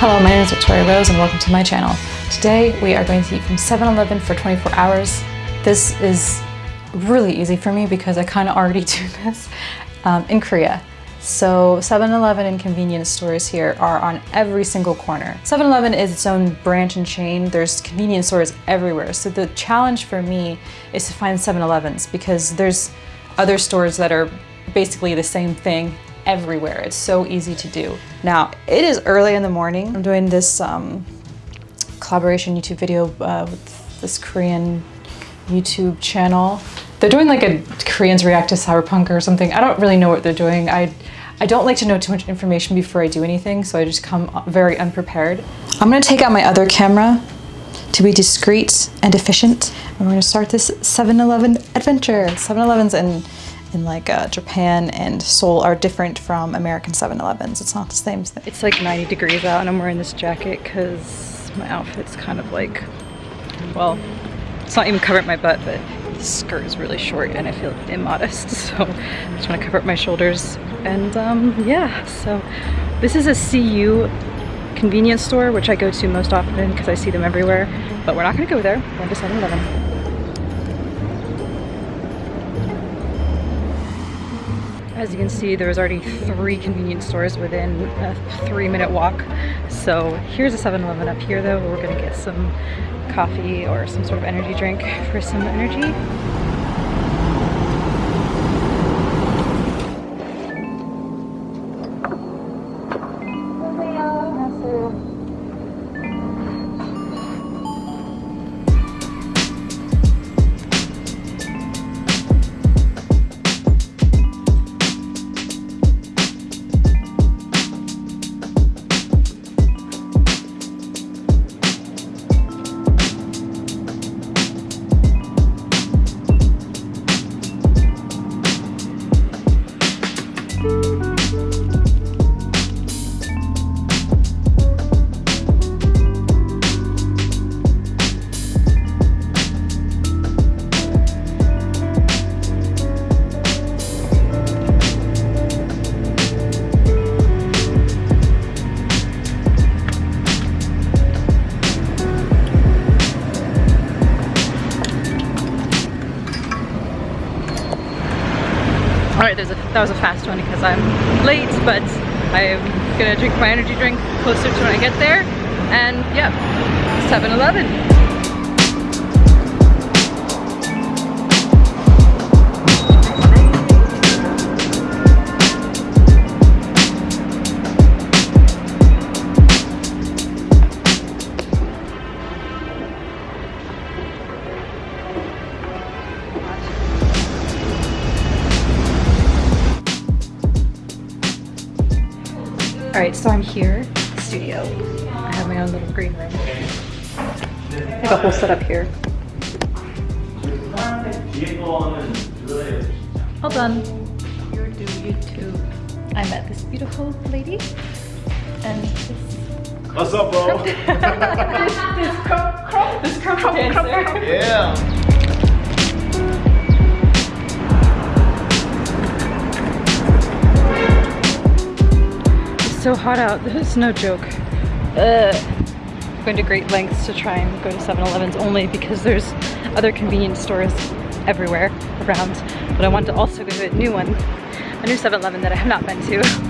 Hello, my name is Victoria Rose and welcome to my channel. Today we are going to eat from 7-Eleven for 24 hours. This is really easy for me because I kind of already do this um, in Korea. So 7-Eleven and convenience stores here are on every single corner. 7-Eleven is its own branch and chain. There's convenience stores everywhere. So the challenge for me is to find 7-Elevens because there's other stores that are basically the same thing everywhere. It's so easy to do. Now, it is early in the morning. I'm doing this um, collaboration YouTube video uh, with this Korean YouTube channel. They're doing like a Koreans react to cyberpunk or something. I don't really know what they're doing. I, I don't like to know too much information before I do anything, so I just come very unprepared. I'm gonna take out my other camera to be discreet and efficient. And we're gonna start this 7-Eleven adventure. 7-Elevens in, in like uh, Japan and Seoul are different from American 7-Elevens. It's not the same thing. It's like 90 degrees out and I'm wearing this jacket because my outfit's kind of like, well, it's not even covering my butt, but the skirt is really short and I feel immodest. So I just want to cover up my shoulders. And um, yeah, so this is a CU convenience store, which I go to most often because I see them everywhere. But we're not going to go there. We're going to 7-Eleven. As you can see, there's already three convenience stores within a three minute walk. So here's a 7-Eleven up here though, we're gonna get some coffee or some sort of energy drink for some energy. That was a fast one because I'm late, but I'm gonna drink my energy drink closer to when I get there. And yeah, 7-Eleven. I up a whole setup here. All done. You do YouTube. I met this beautiful lady and this What's up, bro? this this krump krump this krump dancer. yeah. It's so hot out. This is no joke. Ugh. Going to great lengths to try and go to 7-Elevens only because there's other convenience stores everywhere around. But I want to also go to a new one, a new 7-Eleven that I have not been to.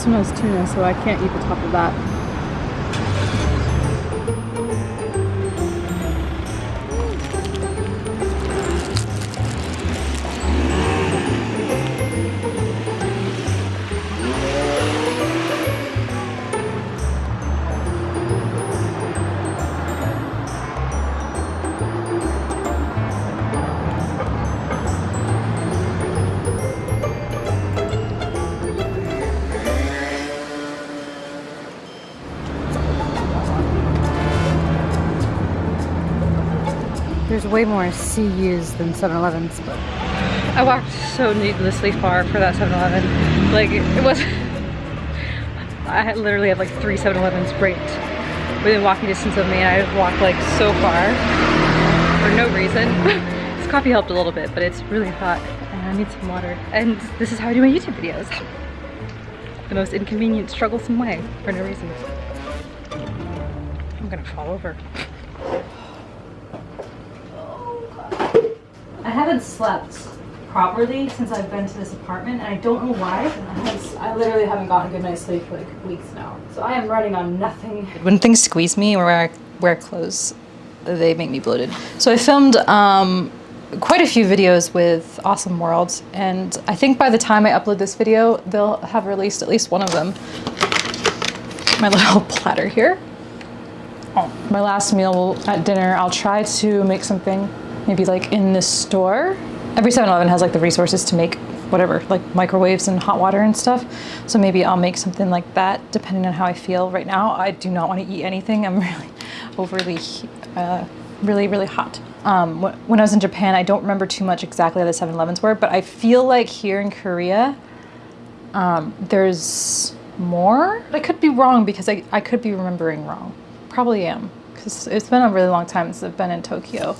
This one has tuna, so I can't eat the top of that. There's way more CUs than 7-Elevens, but I walked so needlessly far for that 7-Eleven. Like, it was... I literally have like three 7-Elevens right within walking distance of me and I walked like so far for no reason. this coffee helped a little bit, but it's really hot and I need some water. And this is how I do my YouTube videos. The most inconvenient, strugglesome way for no reason. I'm gonna fall over. I haven't slept properly since I've been to this apartment and I don't know why. I, literally haven't gotten a good night's sleep for like weeks now. So I am running on nothing. When things squeeze me or I wear clothes, they make me bloated. So I filmed um, quite a few videos with Awesome World and I think by the time I upload this video, they'll have released at least one of them. My little platter here. Oh, my last meal at dinner, I'll try to make something maybe like in this store. Every 7-Eleven has like the resources to make whatever, like microwaves and hot water and stuff. So maybe I'll make something like that depending on how I feel right now. I do not want to eat anything. I'm really overly, uh, really, really hot. Um, when I was in Japan, I don't remember too much exactly how the 7-Elevens were, but I feel like here in Korea, um, there's more. I could be wrong because I, I could be remembering wrong. Probably am because it's been a really long time since I've been in Tokyo.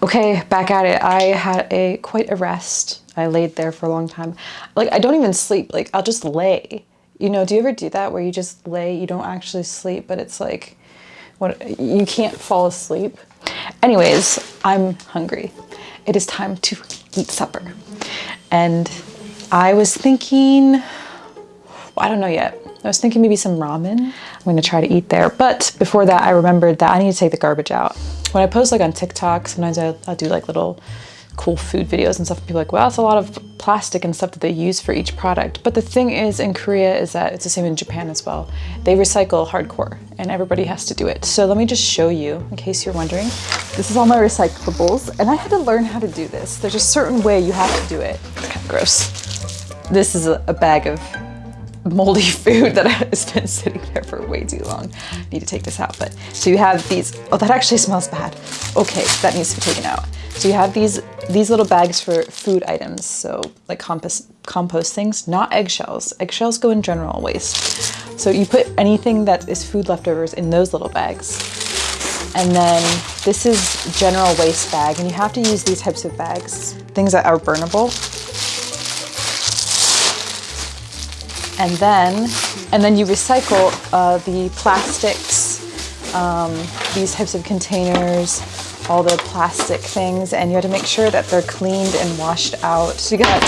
Okay, back at it. I had a quite a rest. I laid there for a long time. Like I don't even sleep. Like I'll just lay. You know, do you ever do that where you just lay, you don't actually sleep, but it's like what you can't fall asleep. Anyways, I'm hungry. It is time to eat supper. And I was thinking, well, I don't know yet. I was thinking maybe some ramen. I'm gonna try to eat there. But before that, I remembered that I need to take the garbage out. When I post like on TikTok, sometimes I'll, I'll do like little cool food videos and stuff. And people are like, well, that's a lot of plastic and stuff that they use for each product. But the thing is in Korea is that it's the same in Japan as well. They recycle hardcore and everybody has to do it. So let me just show you in case you're wondering. This is all my recyclables and I had to learn how to do this. There's a certain way you have to do it. It's kind of gross. This is a bag of moldy food that has been sitting there for way too long. I need to take this out, but so you have these, oh, that actually smells bad. Okay, that needs to be taken out. So you have these these little bags for food items, so like compost, compost things, not eggshells. Eggshells go in general waste. So you put anything that is food leftovers in those little bags. And then this is general waste bag, and you have to use these types of bags, things that are burnable. And then and then you recycle uh, the plastics, um, these types of containers, all the plastic things, and you have to make sure that they're cleaned and washed out. So you got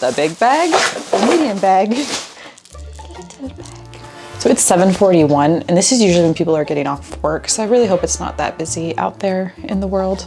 the big bag, the medium bag, the little bag. So it's 7.41, and this is usually when people are getting off work, so I really hope it's not that busy out there in the world.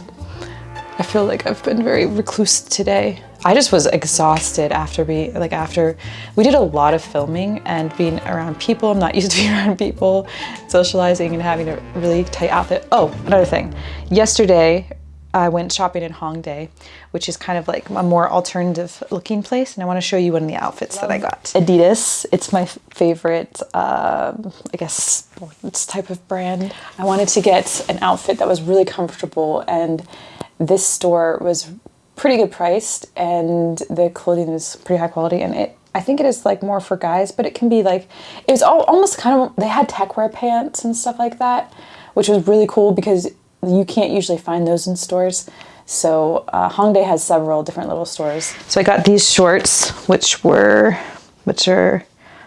I feel like I've been very recluse today. I just was exhausted after we, like after, we did a lot of filming and being around people. I'm not used to being around people, socializing and having a really tight outfit. Oh, another thing. Yesterday, I went shopping in Hongdae, which is kind of like a more alternative looking place. And I want to show you one of the outfits that I got. Adidas, it's my favorite, uh, I guess, sports type of brand. I wanted to get an outfit that was really comfortable and this store was pretty good priced and the clothing is pretty high quality and it I think it is like more for guys, but it can be like, it was all, almost kind of, they had tech wear pants and stuff like that, which was really cool because you can't usually find those in stores. So uh, Hongdae has several different little stores. So I got these shorts, which were, which are,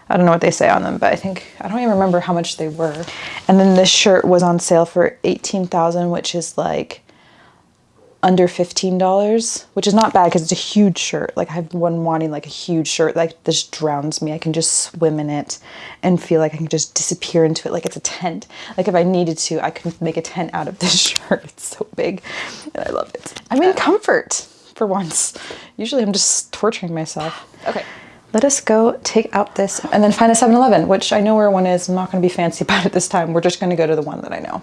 I don't know what they say on them, but I think, I don't even remember how much they were. And then this shirt was on sale for 18,000, which is like under $15, which is not bad because it's a huge shirt. Like I've been wanting like a huge shirt, like this drowns me. I can just swim in it and feel like I can just disappear into it like it's a tent. Like if I needed to, I could make a tent out of this shirt. It's so big and I love it. I'm in comfort for once. Usually I'm just torturing myself. Okay. Let us go take out this and then find a 7-Eleven, which I know where one is. I'm not going to be fancy about it this time. We're just going to go to the one that I know.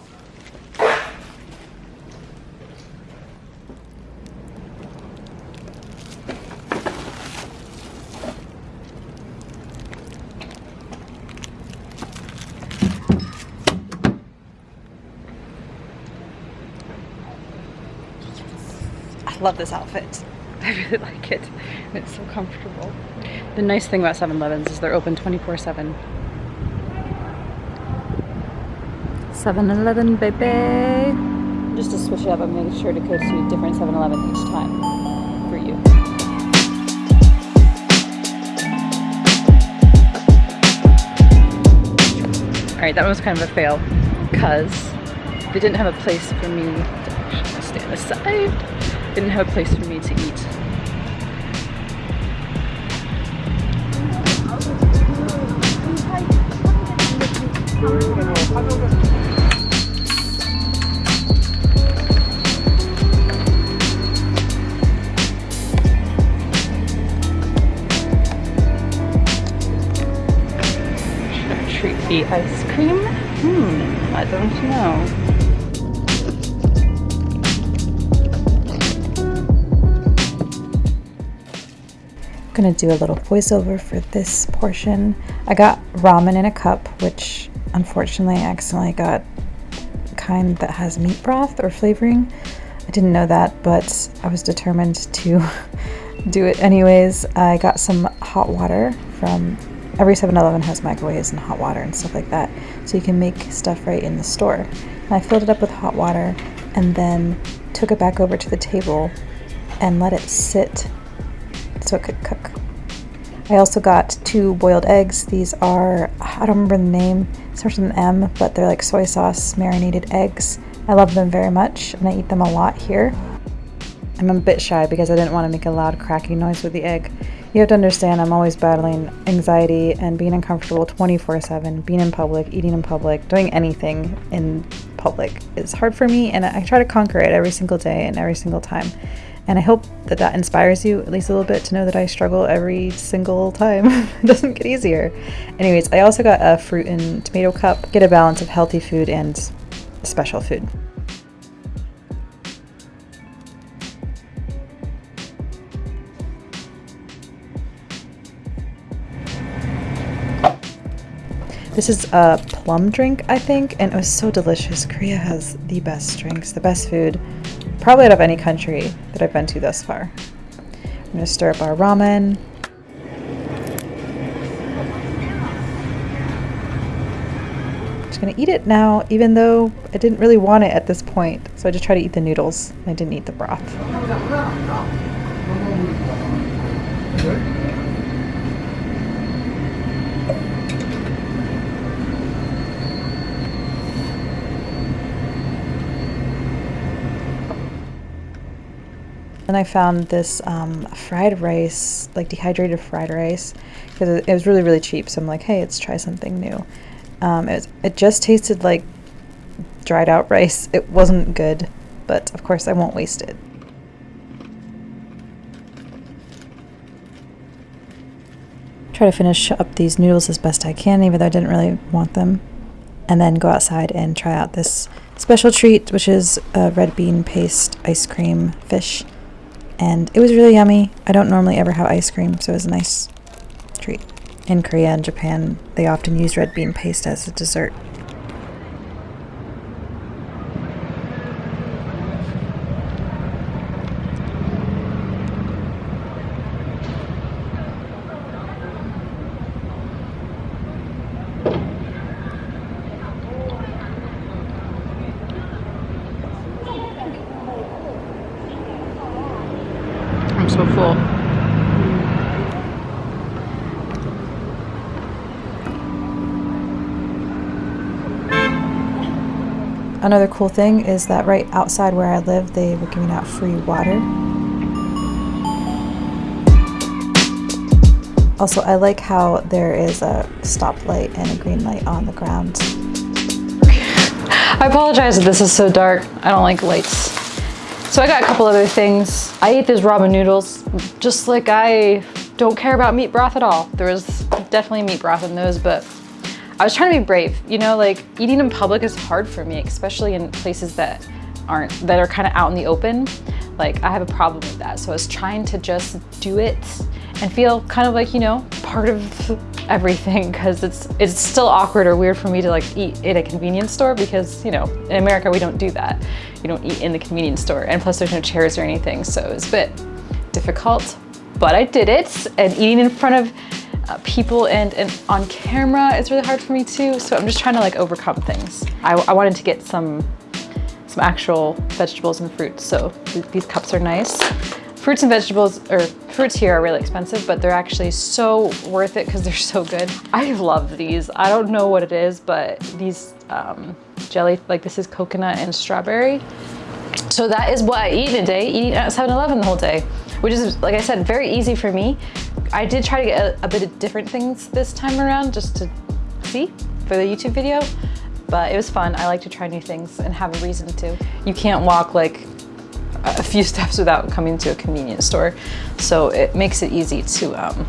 I love this outfit. I really like it. It's so comfortable. The nice thing about 7-Elevens is they're open 24-7. 7-Eleven, baby! Just to switch it up, I'm making sure to go to a different 7-Eleven each time for you. Alright, that was kind of a fail because they didn't have a place for me to actually stand aside. Didn't have a place for me to eat. Treat the ice cream? Hmm, I don't know. I'm gonna do a little voiceover for this portion. I got ramen in a cup, which unfortunately I accidentally got kind that has meat broth or flavoring. I didn't know that, but I was determined to do it anyways. I got some hot water from every 7-Eleven has microwaves and hot water and stuff like that, so you can make stuff right in the store. And I filled it up with hot water and then took it back over to the table and let it sit so it could cook. I also got two boiled eggs. These are, I don't remember the name, starts with an M, but they're like soy sauce marinated eggs. I love them very much and I eat them a lot here. I'm a bit shy because I didn't want to make a loud cracking noise with the egg. You have to understand I'm always battling anxiety and being uncomfortable 24-7, being in public, eating in public, doing anything in public is hard for me and I try to conquer it every single day and every single time. And I hope that that inspires you at least a little bit to know that I struggle every single time. it doesn't get easier. Anyways, I also got a fruit and tomato cup. Get a balance of healthy food and special food. This is a plum drink, I think, and it was so delicious. Korea has the best drinks, the best food, probably out of any country that I've been to thus far. I'm gonna stir up our ramen. I'm just gonna eat it now, even though I didn't really want it at this point. So I just try to eat the noodles. I didn't eat the broth. Then I found this um, fried rice, like dehydrated fried rice, because it, was really, really cheap. So I'm like, hey, let's try something new. Um, it, was, it just tasted like dried out rice. It wasn't good, but of course I won't waste it. Try to finish up these noodles as best I can, even though I didn't really want them. And then go outside and try out this special treat, which is a red bean paste ice cream fish and it was really yummy. I don't normally ever have ice cream, so it was a nice treat. In Korea and Japan, they often use red bean paste as a dessert. I'm so full. Another cool thing is that right outside where I live, they were giving out free water. Also, I like how there is a stoplight and a green light on the ground. I apologize if this is so dark. I don't like lights. So I got a couple other things. I ate these ramen noodles, just like I don't care about meat broth at all. There was definitely meat broth in those, but I was trying to be brave. You know, like eating in public is hard for me, especially in places that aren't, that are kind of out in the open. Like I have a problem with that. So I was trying to just do it and feel kind of like, you know, part of everything because it's it's still awkward or weird for me to like eat in a convenience store because, you know, in America we don't do that. You don't eat in the convenience store and plus there's no chairs or anything. So it's a bit difficult, but I did it and eating in front of uh, people and, and on camera is really hard for me too. So I'm just trying to like overcome things. I, I wanted to get some some actual vegetables and fruits. So th these cups are nice. Fruits and vegetables, or fruits here are really expensive, but they're actually so worth it because they're so good. I love these. I don't know what it is, but these um, jelly, like this is coconut and strawberry. So that is what I eat in a day, eating at 7-Eleven the whole day, which is, like I said, very easy for me. I did try to get a, a bit of different things this time around just to see for the YouTube video, but it was fun. I like to try new things and have a reason to. You can't walk like a few steps without coming to a convenience store. So it makes it easy to, um,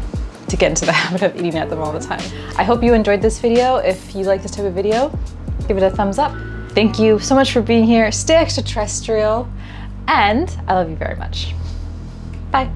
to get into the habit of eating at them all the time. I hope you enjoyed this video. If you like this type of video, give it a thumbs up. Thank you so much for being here. Stay extraterrestrial and I love you very much. Bye.